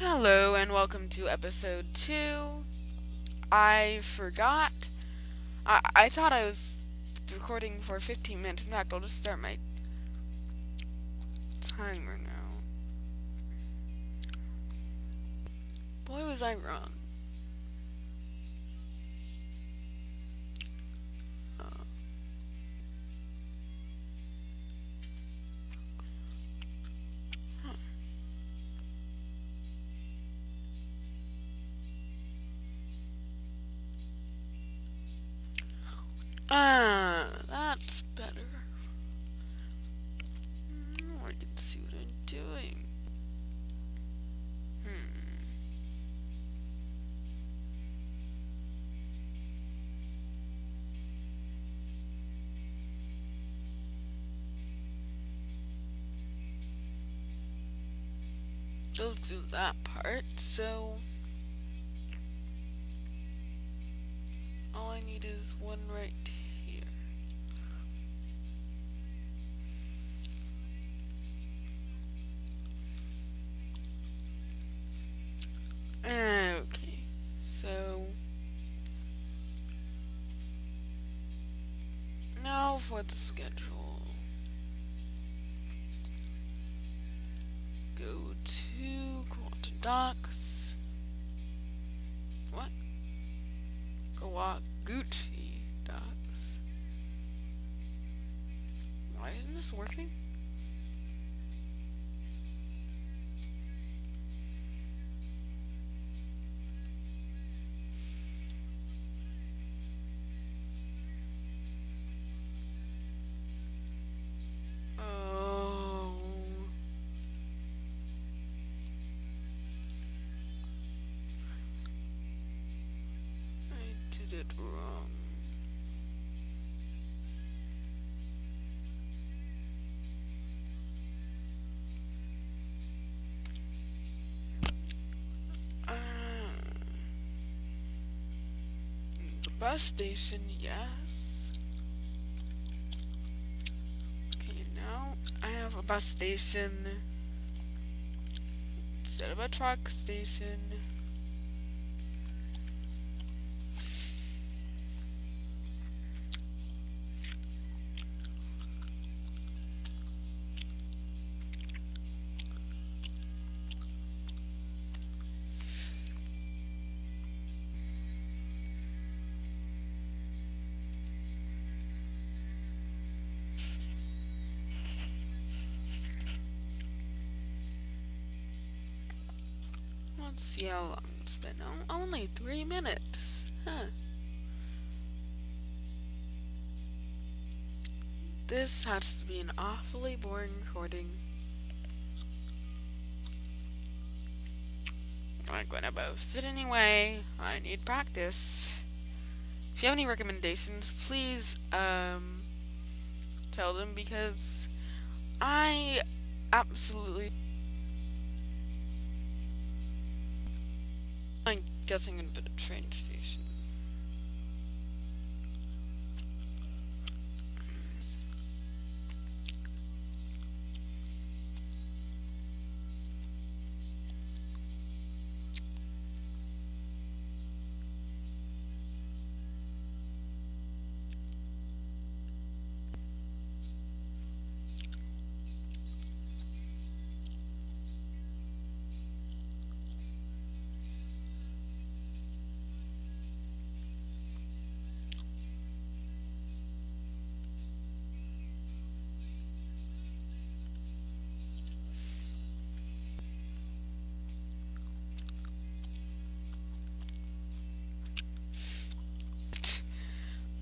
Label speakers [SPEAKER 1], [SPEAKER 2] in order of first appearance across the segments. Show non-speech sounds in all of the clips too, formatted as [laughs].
[SPEAKER 1] Hello and welcome to episode 2. I forgot. I, I thought I was recording for 15 minutes. In fact, I'll just start my timer now. Boy, was I wrong. Ah, that's better. Now I can see what I'm doing. Hmm. Let's do that part. So, all I need is one right for the schedule. Go to Quantum Docs. Wrong. Ah. The bus station, yes. Okay, now I have a bus station instead of a truck station. Let's see how long it's been. O- Only three minutes. Huh. This has to be an awfully boring recording. I'm gonna post it anyway. I need practice. If you have any recommendations, please um tell them because I absolutely guessing in a bit of train station.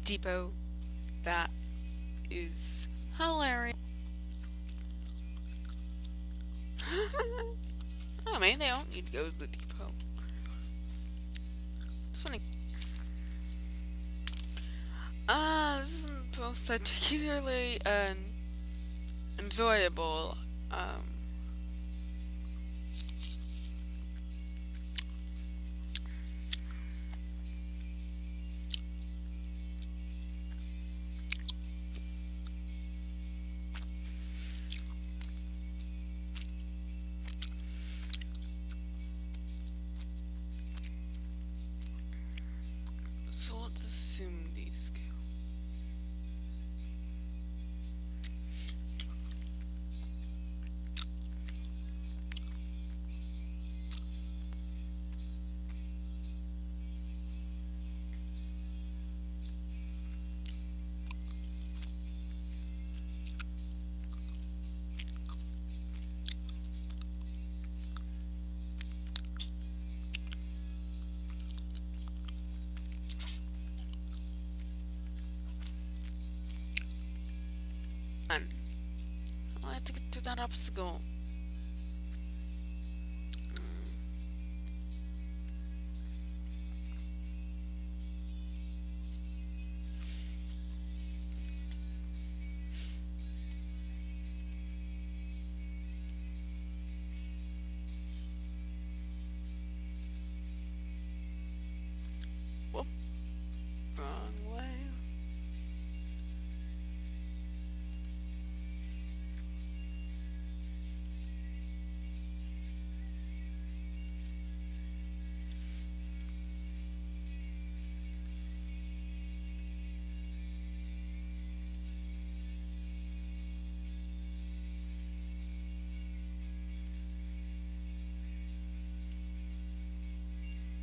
[SPEAKER 1] Depot. That is hilarious. [laughs] oh man, they don't need to go to the depot. It's funny. Uh, this isn't particularly uh, enjoyable. Um, assume I have to get through that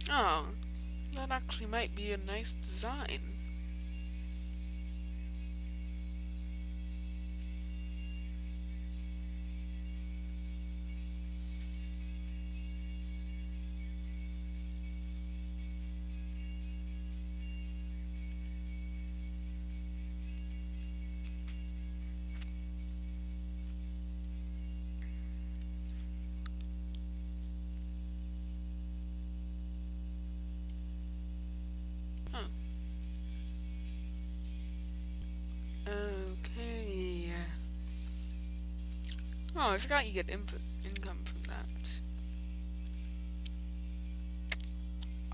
[SPEAKER 1] Oh, that actually might be a nice design. Oh, I forgot you get input income from that.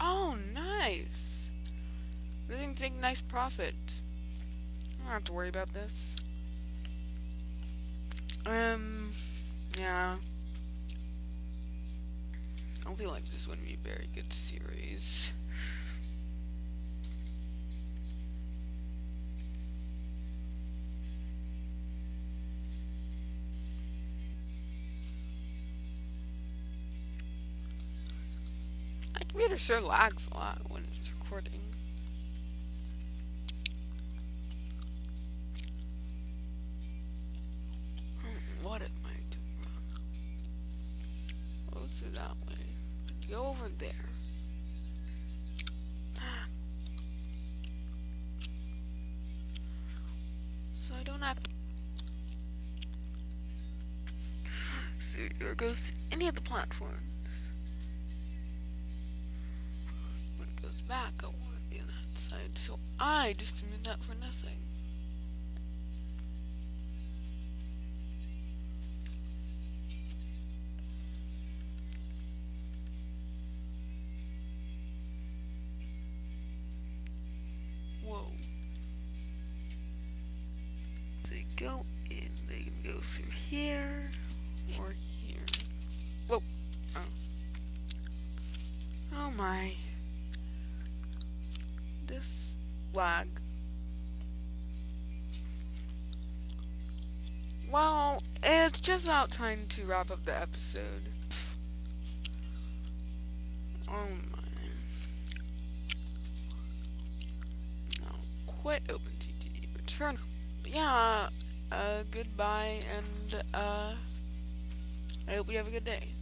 [SPEAKER 1] Oh, nice. They didn't take nice profit. I don't have to worry about this. Um, yeah. I don't feel like this is going to be a very good series. Computer sure lags a lot when it's recording. What am I doing wrong? Let's do that way. Go over there. [gasps] So I don't have. [gasps] So here goes any of the platforms. Back, I want to be on that side. So I just did that for nothing. Whoa. They go in, they can go through here or here. Whoa. Oh. Oh my. Well, it's just about time to wrap up the episode. Oh my. Now, quit OpenTTD. Return. But yeah, uh, goodbye, and, uh, I hope you have a good day.